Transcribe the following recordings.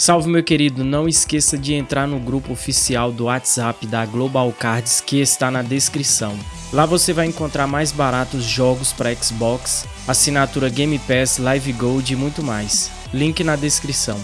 Salve meu querido, não esqueça de entrar no grupo oficial do WhatsApp da Global Cards que está na descrição. Lá você vai encontrar mais baratos jogos para Xbox, assinatura Game Pass, Live Gold e muito mais. Link na descrição.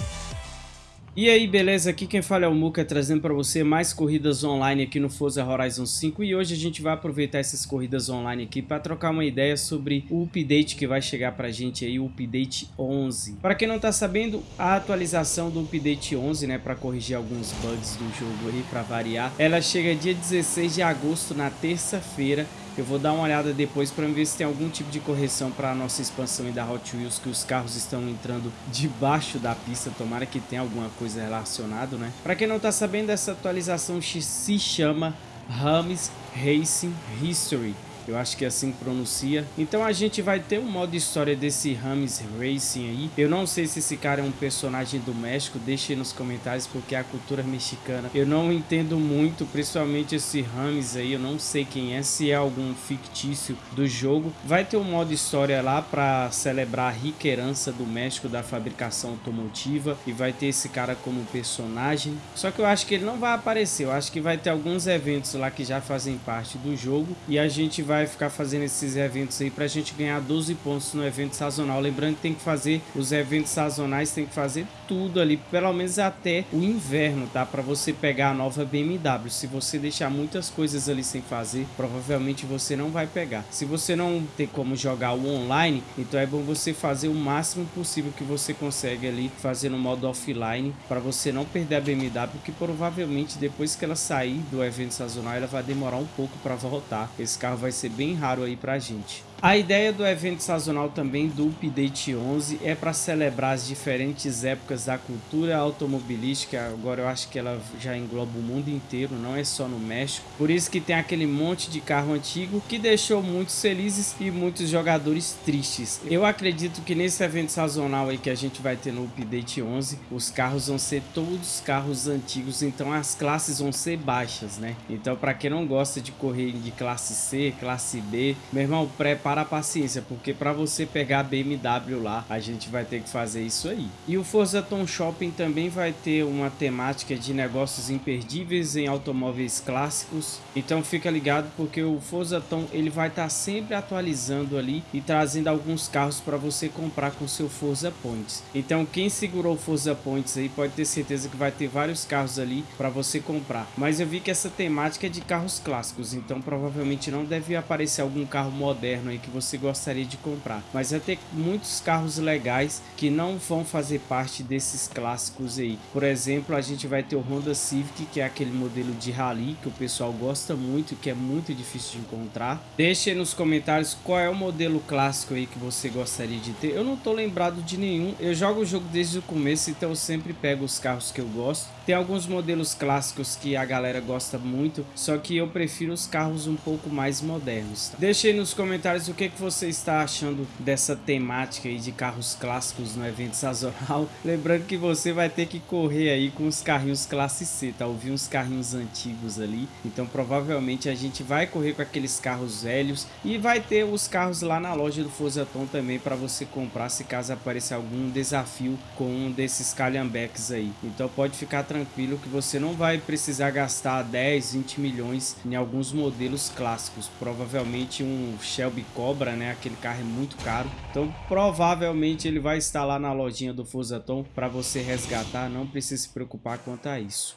E aí, beleza? Aqui quem fala é o Muka, trazendo para você mais corridas online aqui no Forza Horizon 5 e hoje a gente vai aproveitar essas corridas online aqui para trocar uma ideia sobre o update que vai chegar para a gente aí, o update 11. Para quem não está sabendo, a atualização do update 11, né, para corrigir alguns bugs do jogo aí, para variar, ela chega dia 16 de agosto, na terça-feira, eu vou dar uma olhada depois para ver se tem algum tipo de correção para a nossa expansão da Hot Wheels, que os carros estão entrando debaixo da pista. Tomara que tenha alguma coisa relacionada, né? Para quem não está sabendo, essa atualização se chama Rames Racing History. Eu acho que é assim que pronuncia. Então a gente vai ter um modo história desse Rames Racing aí. Eu não sei se esse cara é um personagem do México. Deixe nos comentários porque a cultura mexicana eu não entendo muito. Principalmente esse Rames aí. Eu não sei quem é. Se é algum fictício do jogo. Vai ter um modo história lá para celebrar a rica herança do México da fabricação automotiva. E vai ter esse cara como personagem. Só que eu acho que ele não vai aparecer. Eu acho que vai ter alguns eventos lá que já fazem parte do jogo. E a gente vai vai ficar fazendo esses eventos aí pra gente ganhar 12 pontos no evento sazonal. Lembrando que tem que fazer os eventos sazonais, tem que fazer tudo ali, pelo menos até o inverno, tá? Pra você pegar a nova BMW. Se você deixar muitas coisas ali sem fazer, provavelmente você não vai pegar. Se você não tem como jogar o online, então é bom você fazer o máximo possível que você consegue ali, fazer no modo offline, para você não perder a BMW, que provavelmente depois que ela sair do evento sazonal, ela vai demorar um pouco para voltar. Esse carro vai ser ser bem raro aí pra gente. A ideia do evento sazonal também do Update 11 é para celebrar as diferentes épocas da cultura automobilística. Agora eu acho que ela já engloba o mundo inteiro, não é só no México. Por isso que tem aquele monte de carro antigo que deixou muitos felizes e muitos jogadores tristes. Eu acredito que nesse evento sazonal aí que a gente vai ter no Update 11, os carros vão ser todos carros antigos, então as classes vão ser baixas, né? Então para quem não gosta de correr de classe C, classe B, meu irmão, prepara para a paciência, porque para você pegar a BMW lá, a gente vai ter que fazer isso aí. E o Forza Tom Shopping também vai ter uma temática de negócios imperdíveis em automóveis clássicos. Então fica ligado porque o Forza Tom ele vai estar tá sempre atualizando ali e trazendo alguns carros para você comprar com seu Forza Points. Então quem segurou o Forza Points aí pode ter certeza que vai ter vários carros ali para você comprar. Mas eu vi que essa temática é de carros clássicos, então provavelmente não deve aparecer algum carro moderno que você gostaria de comprar. Mas vai ter muitos carros legais que não vão fazer parte desses clássicos aí. Por exemplo, a gente vai ter o Honda Civic, que é aquele modelo de rally que o pessoal gosta muito, que é muito difícil de encontrar. Deixe nos comentários qual é o modelo clássico aí que você gostaria de ter. Eu não tô lembrado de nenhum. Eu jogo o jogo desde o começo, então eu sempre pego os carros que eu gosto. Tem alguns modelos clássicos que a galera gosta muito, só que eu prefiro os carros um pouco mais modernos. Deixe aí nos comentários o o que, que você está achando dessa temática aí de carros clássicos no evento sazonal. Lembrando que você vai ter que correr aí com os carrinhos classe C, tá? Ouvi uns carrinhos antigos ali, então provavelmente a gente vai correr com aqueles carros velhos e vai ter os carros lá na loja do Forzaton também para você comprar se caso aparecer algum desafio com um desses calhambeques aí. Então pode ficar tranquilo que você não vai precisar gastar 10, 20 milhões em alguns modelos clássicos. Provavelmente um Shelby cobra, né? Aquele carro é muito caro. Então, provavelmente ele vai estar lá na lojinha do Fusaton para você resgatar. Não precisa se preocupar quanto a isso.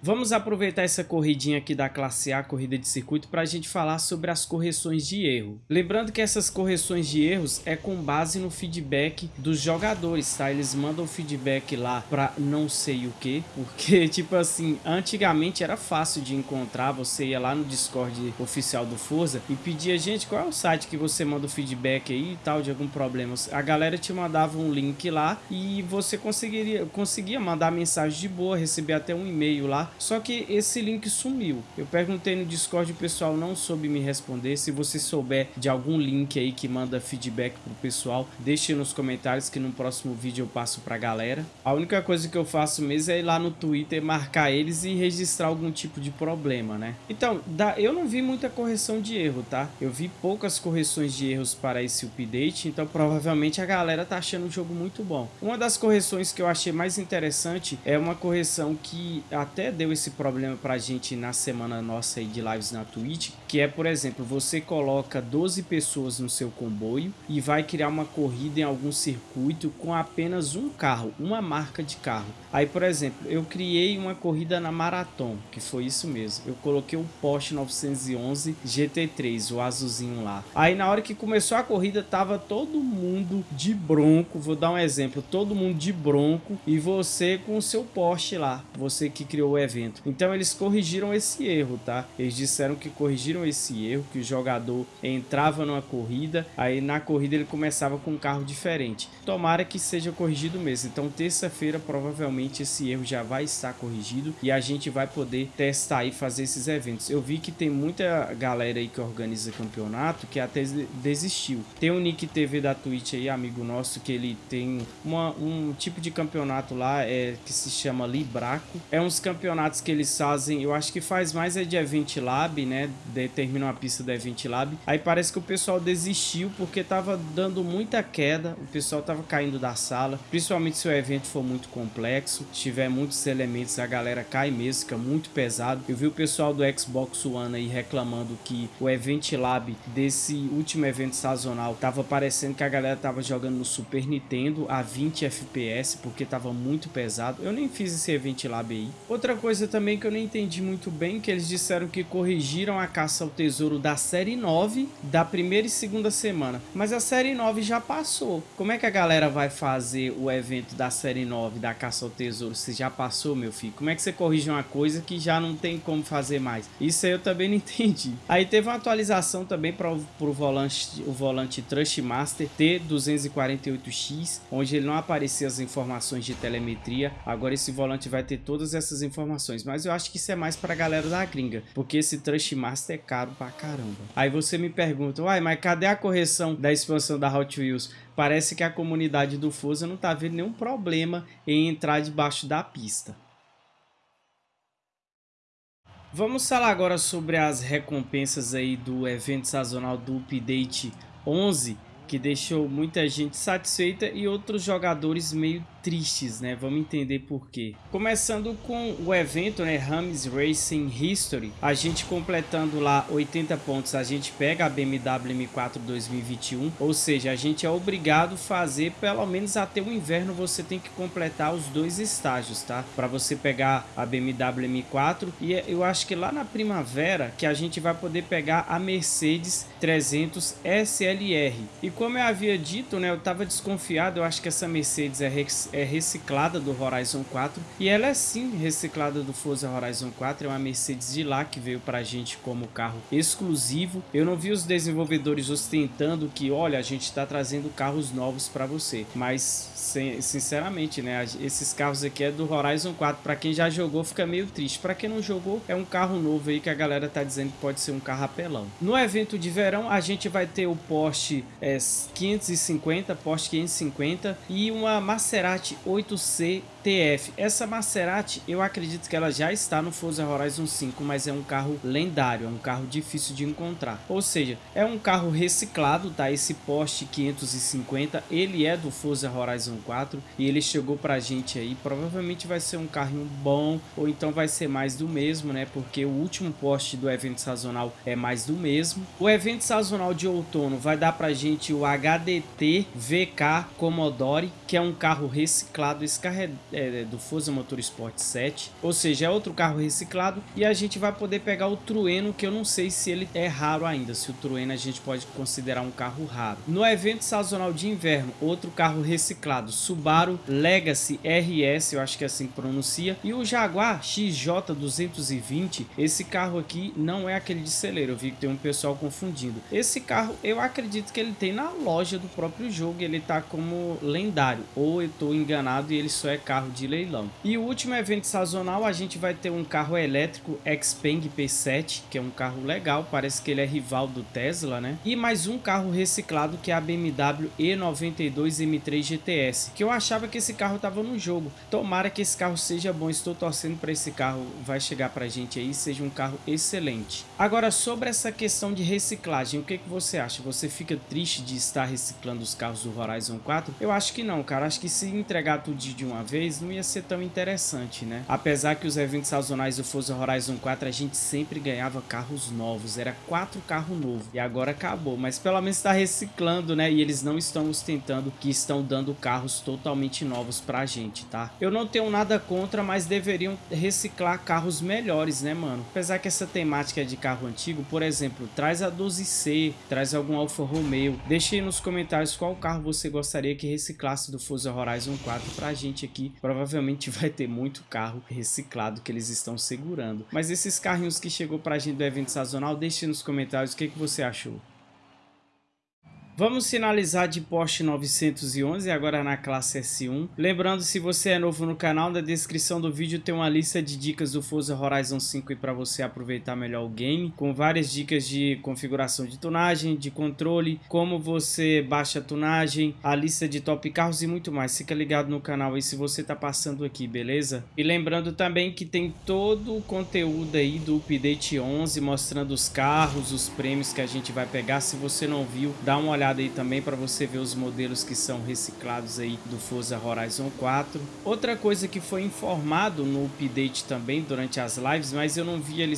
Vamos aproveitar essa corridinha aqui da classe A, corrida de circuito, para a gente falar sobre as correções de erro. Lembrando que essas correções de erros é com base no feedback dos jogadores, tá? Eles mandam feedback lá para não sei o que, porque tipo assim, antigamente era fácil de encontrar, você ia lá no Discord oficial do Forza e pedia, gente, qual é o site que você manda o feedback aí e tal, de algum problema. A galera te mandava um link lá e você conseguiria, conseguia mandar mensagem de boa, receber até um e-mail lá só que esse link sumiu. Eu perguntei no Discord, o pessoal não soube me responder. Se você souber de algum link aí que manda feedback pro pessoal, deixe nos comentários que no próximo vídeo eu passo pra galera. A única coisa que eu faço mesmo é ir lá no Twitter, marcar eles e registrar algum tipo de problema, né? Então, eu não vi muita correção de erro, tá? Eu vi poucas correções de erros para esse update, então provavelmente a galera tá achando o jogo muito bom. Uma das correções que eu achei mais interessante é uma correção que até deu esse problema pra gente na semana nossa aí de lives na Twitch, que é, por exemplo, você coloca 12 pessoas no seu comboio e vai criar uma corrida em algum circuito com apenas um carro, uma marca de carro. Aí, por exemplo, eu criei uma corrida na Marathon, que foi isso mesmo. Eu coloquei o Porsche 911 GT3, o azulzinho lá. Aí na hora que começou a corrida, tava todo mundo de bronco, vou dar um exemplo, todo mundo de bronco e você com o seu Porsche lá, você que criou o evento. Então eles corrigiram esse erro, tá? Eles disseram que corrigiram esse erro, que o jogador entrava numa corrida, aí na corrida ele começava com um carro diferente. Tomara que seja corrigido mesmo. Então terça-feira provavelmente esse erro já vai estar corrigido e a gente vai poder testar e fazer esses eventos. Eu vi que tem muita galera aí que organiza campeonato que até desistiu. Tem o Nick TV da Twitch aí, amigo nosso, que ele tem uma, um tipo de campeonato lá é, que se chama Libraco. É uns campeonatos que eles fazem, eu acho que faz mais é de Event Lab, né? Determina uma pista do Event Lab. Aí parece que o pessoal desistiu porque tava dando muita queda, o pessoal tava caindo da sala, principalmente se o evento for muito complexo, tiver muitos elementos, a galera cai mesmo, fica muito pesado. Eu vi o pessoal do Xbox One aí reclamando que o Event Lab desse último evento sazonal tava parecendo que a galera tava jogando no Super Nintendo a 20 FPS porque tava muito pesado. Eu nem fiz esse Event Lab aí. Outra coisa também que eu não entendi muito bem, que eles disseram que corrigiram a caça ao tesouro da série 9 da primeira e segunda semana. Mas a série 9 já passou. Como é que a galera vai fazer o evento da série 9 da caça ao tesouro se já passou, meu filho? Como é que você corrige uma coisa que já não tem como fazer mais? Isso aí eu também não entendi. Aí teve uma atualização também para o volante, o volante Trustmaster T248X, onde ele não aparecia as informações de telemetria. Agora esse volante vai ter todas essas informações, mas eu acho que isso é mais para a galera da gringa, porque esse Trustmaster é caro pra caramba. Aí você me pergunta, uai, mas cadê a correção da expansão da Hot Wheels? Parece que a comunidade do Forza não tá vendo nenhum problema em entrar debaixo da pista. Vamos falar agora sobre as recompensas aí do evento sazonal do Update 11, que deixou muita gente satisfeita e outros jogadores meio tristes, né? Vamos entender por quê. Começando com o evento, né? Rams Racing History. A gente completando lá 80 pontos, a gente pega a BMW M4 2021. Ou seja, a gente é obrigado a fazer, pelo menos até o inverno, você tem que completar os dois estágios, tá? Para você pegar a BMW M4. E é, eu acho que lá na primavera que a gente vai poder pegar a Mercedes 300 SLR. E como eu havia dito, né? Eu tava desconfiado, eu acho que essa Mercedes é é reciclada do Horizon 4 e ela é sim reciclada do Forza Horizon 4, é uma Mercedes de lá que veio pra gente como carro exclusivo. Eu não vi os desenvolvedores ostentando que, olha, a gente está trazendo carros novos para você, mas sinceramente, né, esses carros aqui é do Horizon 4, para quem já jogou fica meio triste, para quem não jogou é um carro novo aí que a galera tá dizendo que pode ser um carro apelão. No evento de verão a gente vai ter o Porsche é, 550, Porsche 550 e uma Maserati Maserati 8C TF. Essa Maserati, eu acredito que ela já está no Forza Horizon 5, mas é um carro lendário, é um carro difícil de encontrar. Ou seja, é um carro reciclado, tá? Esse Porsche 550, ele é do Forza Horizon 4 e ele chegou pra gente aí. Provavelmente vai ser um carrinho bom ou então vai ser mais do mesmo, né? Porque o último Porsche do evento sazonal é mais do mesmo. O evento sazonal de outono vai dar pra gente o HDT VK Commodore, que é um carro reciclado. Esse carro é é, do Forza Motorsport 7, ou seja, é outro carro reciclado e a gente vai poder pegar o Trueno, que eu não sei se ele é raro ainda, se o Trueno a gente pode considerar um carro raro. No evento sazonal de inverno, outro carro reciclado, Subaru Legacy RS, eu acho que é assim que pronuncia, e o Jaguar XJ220, esse carro aqui não é aquele de celeiro, eu vi que tem um pessoal confundindo. Esse carro, eu acredito que ele tem na na loja do próprio jogo, ele tá como lendário, ou eu tô enganado e ele só é carro de leilão. E o último evento sazonal, a gente vai ter um carro elétrico Xpeng P7, que é um carro legal, parece que ele é rival do Tesla, né? E mais um carro reciclado que é a BMW E92 M3 GTS, que eu achava que esse carro tava no jogo. Tomara que esse carro seja bom, estou torcendo para esse carro vai chegar pra gente aí, seja um carro excelente. Agora, sobre essa questão de reciclagem, o que, que você acha? Você fica triste de estar reciclando os carros do Horizon 4? Eu acho que não, cara. Acho que se entregar tudo de uma vez, não ia ser tão interessante, né? Apesar que os eventos sazonais do Forza Horizon 4, a gente sempre ganhava carros novos. Era quatro carros novos. E agora acabou. Mas pelo menos está reciclando, né? E eles não estão ostentando que estão dando carros totalmente novos pra gente, tá? Eu não tenho nada contra, mas deveriam reciclar carros melhores, né, mano? Apesar que essa temática de carro antigo, por exemplo, traz a 12C, traz algum Alfa Romeo. Deixe aí nos comentários qual carro você gostaria que reciclasse do Forza Horizon 4 pra gente aqui. Provavelmente vai ter muito carro reciclado que eles estão segurando. Mas esses carrinhos que chegou pra gente do evento sazonal, deixe nos comentários o que, que você achou. Vamos finalizar de Porsche 911 agora na classe S1. Lembrando, se você é novo no canal, na descrição do vídeo tem uma lista de dicas do Forza Horizon 5 para você aproveitar melhor o game, com várias dicas de configuração de tunagem, de controle, como você baixa a tunagem, a lista de top carros e muito mais. Fica ligado no canal aí se você tá passando aqui, beleza? E lembrando também que tem todo o conteúdo aí do Update 11, mostrando os carros, os prêmios que a gente vai pegar. Se você não viu, dá uma olhada olhada aí também para você ver os modelos que são reciclados aí do Forza Horizon 4. Outra coisa que foi informado no update também durante as lives, mas eu não vi ele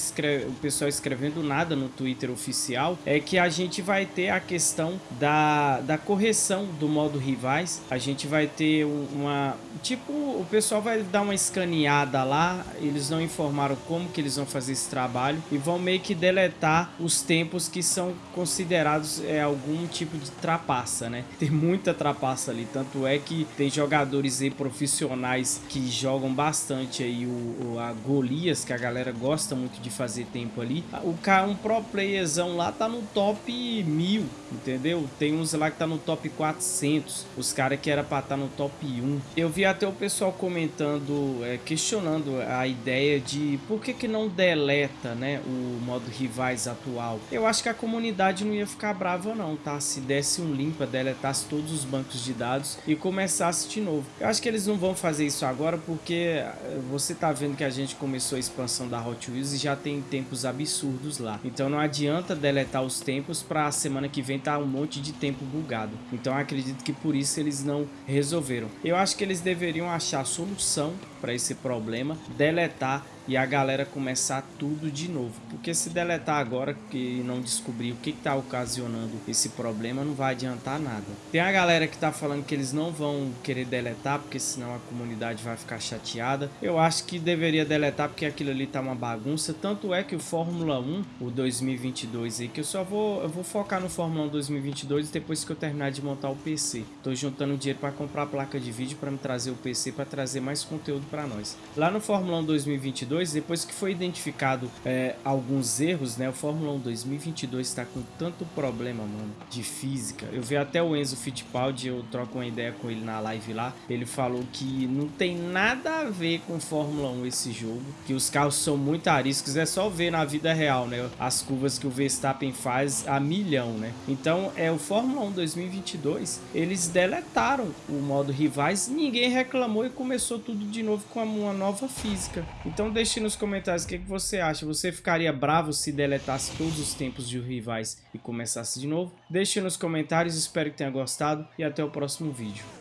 o pessoal escrevendo nada no Twitter oficial, é que a gente vai ter a questão da, da correção do modo rivais. A gente vai ter uma... Tipo, o pessoal vai dar uma escaneada lá, eles não informaram como que eles vão fazer esse trabalho e vão meio que deletar os tempos que são considerados é, algum tipo de trapaça, né? Tem muita trapaça ali, tanto é que tem jogadores aí profissionais que jogam bastante aí o, o a Golias, que a galera gosta muito de fazer tempo ali. O cara, um pro playerzão lá tá no top 1000, entendeu? Tem uns lá que tá no top 400, os caras que era pra estar tá no top 1. Eu vi até o pessoal comentando, é, questionando a ideia de por que que não deleta, né, o modo rivais atual. Eu acho que a comunidade não ia ficar brava não, tá? Se desse um limpa, deletasse todos os bancos de dados e começasse de novo. Eu acho que eles não vão fazer isso agora porque eh, você tá vendo que a gente começou a expansão da Hot Wheels e já tem tempos absurdos lá. Então não adianta deletar os tempos para semana que vem tá um monte de tempo bugado. Então acredito que por isso eles não resolveram. Eu acho que eles deveriam achar solução para esse problema, deletar e a galera começar tudo de novo. Porque se deletar agora que não descobrir o que está ocasionando esse problema, não vai adiantar nada. Tem a galera que está falando que eles não vão querer deletar, porque senão a comunidade vai ficar chateada. Eu acho que deveria deletar porque aquilo ali tá uma bagunça. Tanto é que o Fórmula 1, o 2022 aí, que eu só vou, eu vou focar no Fórmula 1 2022 depois que eu terminar de montar o PC. Tô juntando dinheiro para comprar placa de vídeo para me trazer o PC para trazer mais conteúdo para nós. Lá no Fórmula 1 2022, depois que foi identificado é, alguns erros, né? O Fórmula 1 2022 está com tanto problema, mano, de física. Eu vi até o Enzo Fittipaldi, eu troco uma ideia com ele na live lá. Ele falou que não tem nada a ver com Fórmula 1 esse jogo, que os carros são muito ariscos, é só ver na vida real, né? As curvas que o Verstappen faz a milhão, né? Então, é o Fórmula 1 2022, eles deletaram o modo rivais, ninguém reclamou e começou tudo de novo com uma nova física. Então deixe nos comentários o que, que você acha. Você ficaria bravo se deletasse todos os tempos de rivais e começasse de novo? Deixe nos comentários, espero que tenha gostado e até o próximo vídeo.